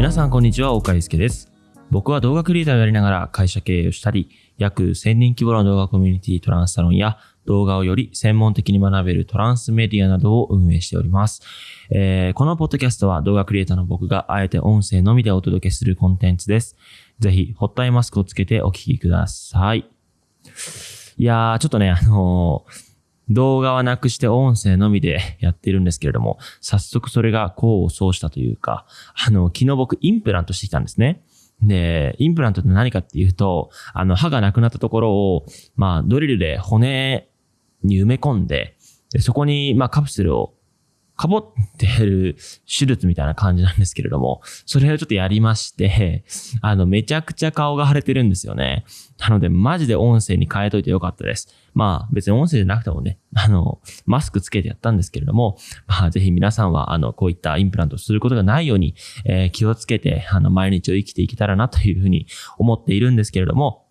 皆さんこんにちは、岡井介です。僕は動画クリエイターをやりながら会社経営をしたり、約1000人規模の動画コミュニティトランスサロンや動画をより専門的に学べるトランスメディアなどを運営しております。えーこのポッドキャストは動画クリエイターの僕があえて音声のみでお届けするコンテンツです。ぜひ、ホットアイマスクをつけてお聞きください。いやー、ちょっとね、あのー動画はなくして音声のみでやってるんですけれども、早速それが功を奏したというか、あの、昨日僕インプラントしてきたんですね。で、インプラントって何かっていうと、あの、歯がなくなったところを、まあ、ドリルで骨に埋め込んで、でそこに、まあ、カプセルをかぼってる手術みたいな感じなんですけれども、それをちょっとやりまして、あの、めちゃくちゃ顔が腫れてるんですよね。なので、マジで音声に変えといてよかったです。まあ、別に音声じゃなくてもね、あの、マスクつけてやったんですけれども、まあ、ぜひ皆さんは、あの、こういったインプラントすることがないように、えー気をつけて、あの、毎日を生きていけたらなというふうに思っているんですけれども、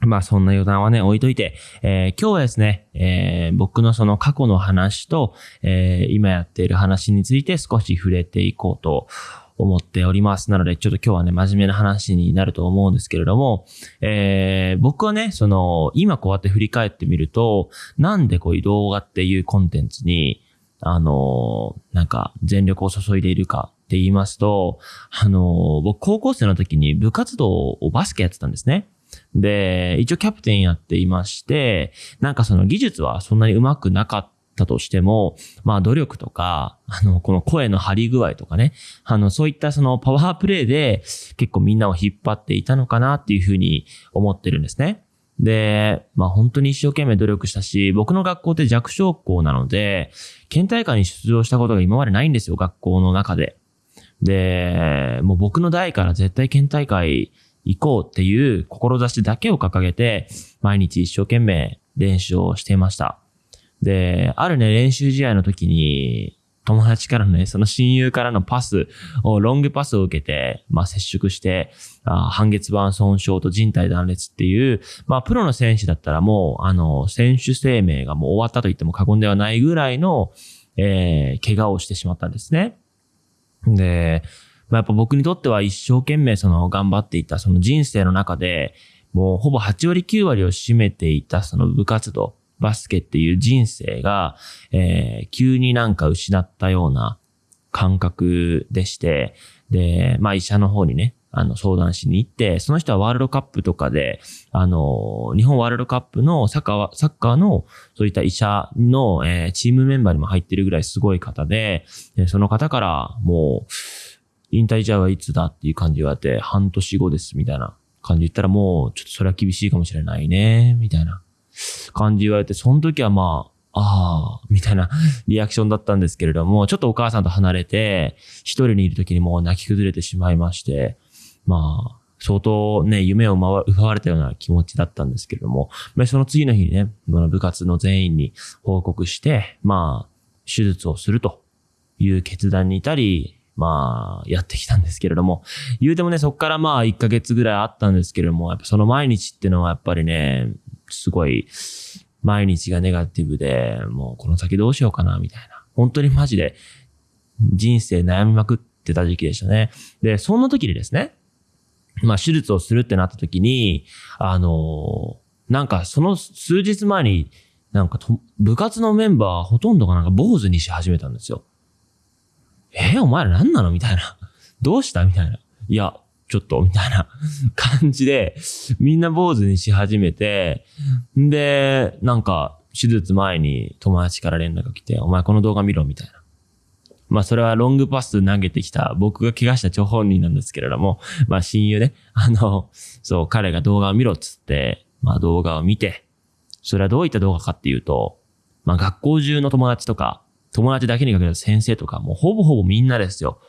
まあそんな余談はね、置いといて、えー今日はですね、えー僕のその過去の話と、えー今やっている話について少し触れていこうと思っております。なので、ちょっと今日はね、真面目な話になると思うんですけれども、えー僕はね、その、今こうやって振り返ってみると、なんでこういう動画っていうコンテンツに、あのーなんか全力を注いでいるかって言いますと、あの僕高校生の時に部活動をバスケやってたんですね。で、一応キャプテンやっていまして、なんかその技術はそんなに上手くなかったとしても、まあ努力とか、あの、この声の張り具合とかね、あの、そういったそのパワープレイで結構みんなを引っ張っていたのかなっていうふうに思ってるんですね。で、まあ本当に一生懸命努力したし、僕の学校って弱小校なので、県大会に出場したことが今までないんですよ、学校の中で。で、もう僕の代から絶対県大会行こうっていう志だけを掲げて、毎日一生懸命練習をしていました。で、あるね、練習試合の時に、友達からのね、その親友からのパスを、ロングパスを受けて、まあ接触して、あ半月板損傷と人体断裂っていう、まあプロの選手だったらもう、あの、選手生命がもう終わったと言っても過言ではないぐらいの、えー、怪我をしてしまったんですね。で、まあ、やっぱ僕にとっては一生懸命その頑張っていたその人生の中で、もうほぼ8割9割を占めていたその部活動、バスケっていう人生が、えー急になんか失ったような感覚でして、で、まあ医者の方にね、あの相談しに行って、その人はワールドカップとかで、あの、日本ワールドカップのサッカー、サッカーのそういった医者の、えーチームメンバーにも入ってるぐらいすごい方で、でその方からもう、引退試合はいつだっていう感じ言われて、半年後ですみたいな感じ言ったらもう、ちょっとそれは厳しいかもしれないね、みたいな。感じ言われて、その時はまあ、ああ、みたいな リアクションだったんですけれども、ちょっとお母さんと離れて、一人にいる時にもう泣き崩れてしまいまして、まあ、相当ね、夢を奪われたような気持ちだったんですけれども、まあ、その次の日にね、部活の全員に報告して、まあ、手術をするという決断に至り、まあ、やってきたんですけれども、言うてもね、そこからまあ、1ヶ月ぐらいあったんですけれども、やっぱその毎日っていうのはやっぱりね、すごい、毎日がネガティブで、もうこの先どうしようかな、みたいな。本当にマジで、人生悩みまくってた時期でしたね。で、そんな時にですね、まあ、手術をするってなった時に、あのなんかその数日前に、なんか部活のメンバーほとんどがなんか坊主にし始めたんですよ。えお前ら何なの？みたいな。どうした？みたいな。いや、ちょっと、みたいな感じで、みんな坊主にし始めて、んで、なんか、手術前に友達から連絡が来て、お前この動画見ろ、みたいな。まあそれはロングパス投げてきた僕が怪我した張本人なんですけれども、まあ親友ね、あの、そう、彼が動画を見ろっつって、まあ動画を見て、それはどういった動画かっていうと、まあ学校中の友達とか、友達だけにかけた先生とか、もうほぼほぼみんなですよ、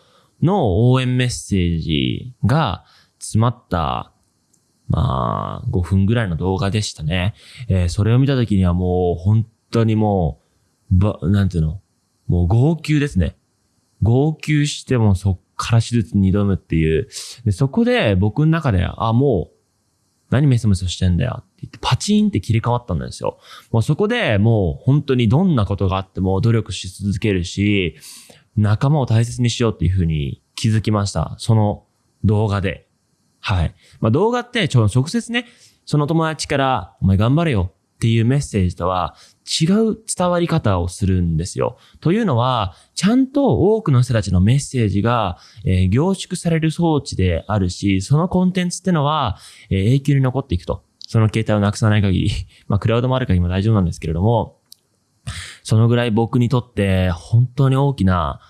の応援メッセージが詰まった、まあ、5分ぐらいの動画でしたね。えーそれを見た時にはもう本当にもう、ば、なんていうの、もう号泣ですね。号泣してもそっから手術に挑むっていう。でそこで僕の中で、あ、もう、何メソメソしてんだよって言って、パチンって切り替わったんですよ。もうそこでもう本当にどんなことがあっても努力し続けるし、仲間を大切にしようっていうふうに気づきました。その動画で。はい。まあ、動画って直接ね、その友達からお前頑張れよっていうメッセージとは違う伝わり方をするんですよ。というのは、ちゃんと多くの人たちのメッセージが、えー、凝縮される装置であるし、そのコンテンツってのは、えー、永久に残っていくと。その携帯をなくさない限り、まあ、クラウドもある限りも大丈夫なんですけれども、そのぐらい僕にとって本当に大きな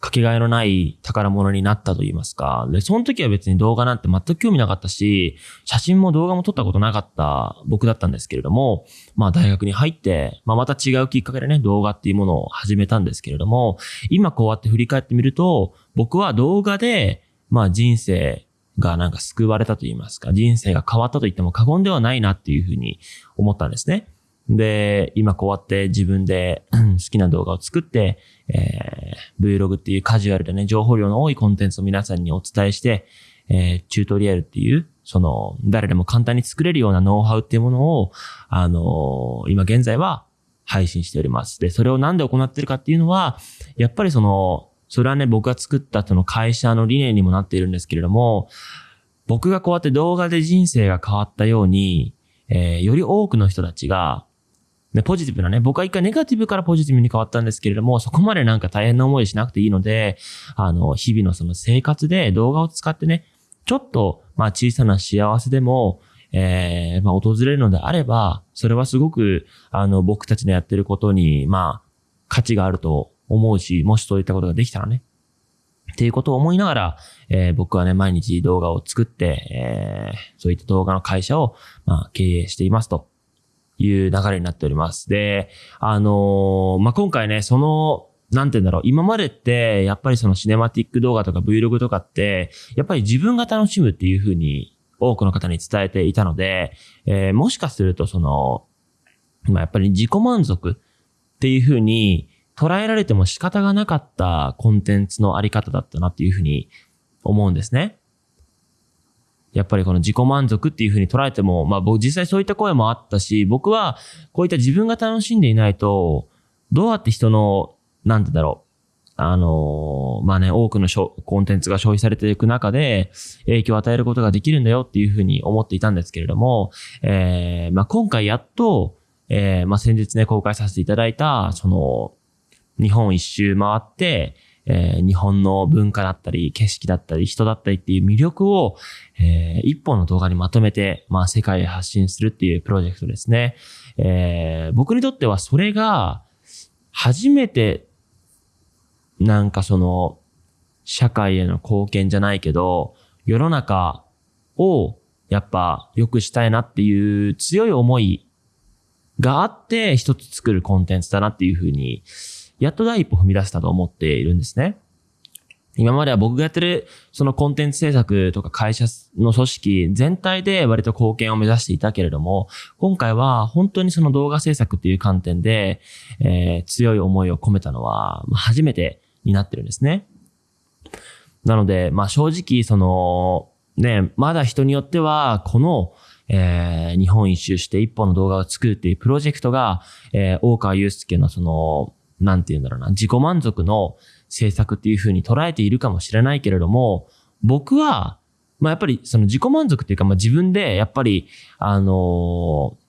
かけがえのない宝物になったと言いますか。で、その時は別に動画なんて全く興味なかったし、写真も動画も撮ったことなかった僕だったんですけれども、まあ大学に入って、まあまた違うきっかけでね、動画っていうものを始めたんですけれども、今こうやって振り返ってみると、僕は動画で、まあ人生がなんか救われたと言いますか、人生が変わったと言っても過言ではないなっていうふうに思ったんですね。で、今こうやって自分で好きな動画を作って、えー、Vlog っていうカジュアルでね、情報量の多いコンテンツを皆さんにお伝えして、えー、チュートリアルっていう、その、誰でも簡単に作れるようなノウハウっていうものを、あのー、今現在は配信しております。で、それをなんで行ってるかっていうのは、やっぱりその、それはね、僕が作ったその会社の理念にもなっているんですけれども、僕がこうやって動画で人生が変わったように、えー、より多くの人たちが、ね、ポジティブなね、僕は一回ネガティブからポジティブに変わったんですけれども、そこまでなんか大変な思いしなくていいので、あの、日々のその生活で動画を使ってね、ちょっと、まあ小さな幸せでも、えー、まあ訪れるのであれば、それはすごく、あの、僕たちのやってることに、まあ、価値があると思うし、もしそういったことができたらね、っていうことを思いながら、えー、僕はね、毎日動画を作って、えー、そういった動画の会社を、まあ、経営していますと。いう流れになっております。で、あのー、まあ、今回ね、その、なんて言うんだろう。今までって、やっぱりそのシネマティック動画とか Vlog とかって、やっぱり自分が楽しむっていうふうに多くの方に伝えていたので、えー、もしかするとその、ま、やっぱり自己満足っていうふうに捉えられても仕方がなかったコンテンツのあり方だったなっていうふうに思うんですね。やっぱりこの自己満足っていうふうに捉えても、まあ僕実際そういった声もあったし、僕はこういった自分が楽しんでいないと、どうやって人の、なんてだろう、あのー、まあね、多くのコンテンツが消費されていく中で影響を与えることができるんだよっていうふうに思っていたんですけれども、えー、まあ今回やっと、えー、まあ先日ね、公開させていただいた、その、日本一周回って、えー、日本の文化だったり、景色だったり、人だったりっていう魅力を、えー、一本の動画にまとめて、まあ、世界へ発信するっていうプロジェクトですね。えー、僕にとってはそれが、初めて、なんかその、社会への貢献じゃないけど、世の中をやっぱ良くしたいなっていう強い思いがあって一つ作るコンテンツだなっていうふうにやっと第一歩踏み出したと思っているんですね。今までは僕がやってるそのコンテンツ制作とか会社の組織全体で割と貢献を目指していたけれども、今回は本当にその動画制作っていう観点で、えー、強い思いを込めたのは初めてになってるんですね。なので、まあ正直その、ね、まだ人によってはこのえー、日本一周して一本の動画を作るっていうプロジェクトが、えー、大川祐介のその、なんて言うんだろうな、自己満足の政策っていうふうに捉えているかもしれないけれども、僕は、まあやっぱりその自己満足っていうか、まあ自分でやっぱり、あのー、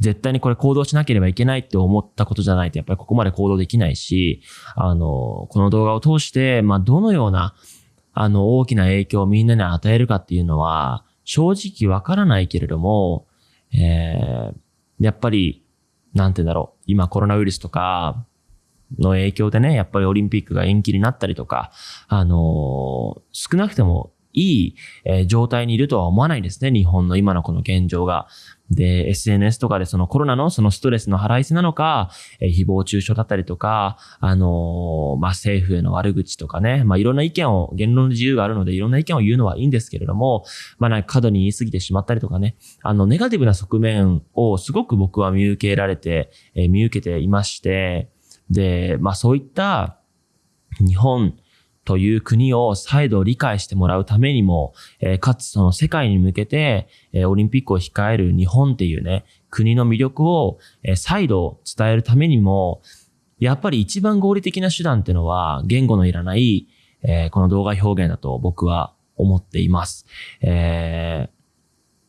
絶対にこれ行動しなければいけないって思ったことじゃないと、やっぱりここまで行動できないし、あの、この動画を通して、まあどのような、あの、大きな影響をみんなに与えるかっていうのは、正直わからないけれども、えー、やっぱり、なんて言うんだろう、今コロナウイルスとか、の影響でね、やっぱりオリンピックが延期になったりとか、あのー、少なくてもいい、え、状態にいるとは思わないですね。日本の今のこの現状が。で、SNS とかでそのコロナのそのストレスの払いせなのか、えー、誹謗中傷だったりとか、あのー、まあ、政府への悪口とかね、まあ、いろんな意見を、言論の自由があるので、いろんな意見を言うのはいいんですけれども、まあ、なんか過度に言い過ぎてしまったりとかね、あの、ネガティブな側面をすごく僕は見受けられて、えー、見受けていまして、で、まあそういった日本という国を再度理解してもらうためにも、えー、かつその世界に向けて、えー、オリンピックを控える日本っていうね、国の魅力を、えー、再度伝えるためにも、やっぱり一番合理的な手段っていうのは言語のいらない、えー、この動画表現だと僕は思っています。えー、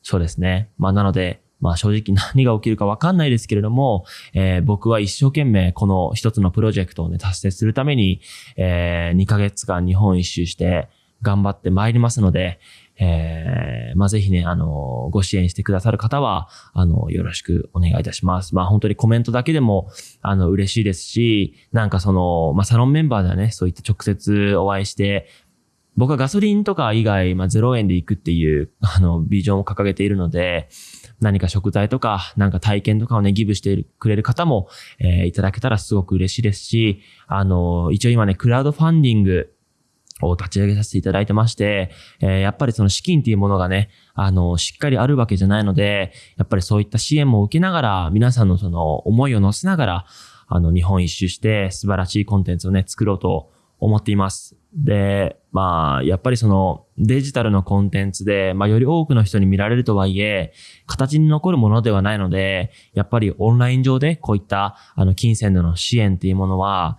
そうですね。まあなので、まあ正直何が起きるかわかんないですけれども、えー、僕は一生懸命この一つのプロジェクトをね、達成するために、えー、2ヶ月間日本一周して頑張って参りますので、えー、まあ、ぜひね、あの、ご支援してくださる方は、あの、よろしくお願いいたします。まあ、本当にコメントだけでも、あの、嬉しいですし、なんかその、まあ、サロンメンバーではね、そういった直接お会いして、僕はガソリンとか以外、まあ、0円で行くっていう、あの、ビジョンを掲げているので、何か食材とか、なんか体験とかをね、ギブしてくれる方も、えー、いただけたらすごく嬉しいですし、あの、一応今ね、クラウドファンディングを立ち上げさせていただいてまして、えー、やっぱりその資金っていうものがね、あの、しっかりあるわけじゃないので、やっぱりそういった支援も受けながら、皆さんのその思いを乗せながら、あの、日本一周して素晴らしいコンテンツをね、作ろうと思っています。で、まあ、やっぱりそのデジタルのコンテンツで、まあ、より多くの人に見られるとはいえ、形に残るものではないので、やっぱりオンライン上でこういった、あの、金銭での支援っていうものは、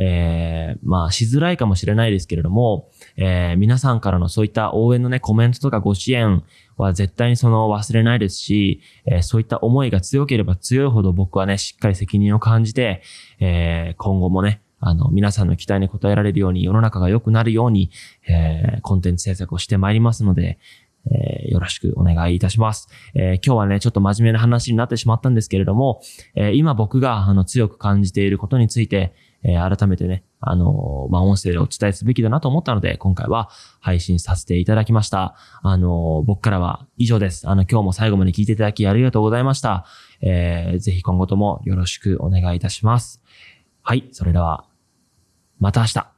えー、まあ、しづらいかもしれないですけれども、えー、皆さんからのそういった応援のね、コメントとかご支援は絶対にその忘れないですし、えー、そういった思いが強ければ強いほど僕はね、しっかり責任を感じて、えー、今後もね、あの、皆さんの期待に応えられるように、世の中が良くなるように、えー、コンテンツ制作をしてまいりますので、えー、よろしくお願いいたします。えー、今日はね、ちょっと真面目な話になってしまったんですけれども、えー、今僕があの強く感じていることについて、え、改めてね、あの、まあ、音声でお伝えすべきだなと思ったので、今回は配信させていただきました。あの、僕からは以上です。あの、今日も最後まで聞いていただきありがとうございました。えー、ぜひ今後ともよろしくお願いいたします。はい、それでは、また明日。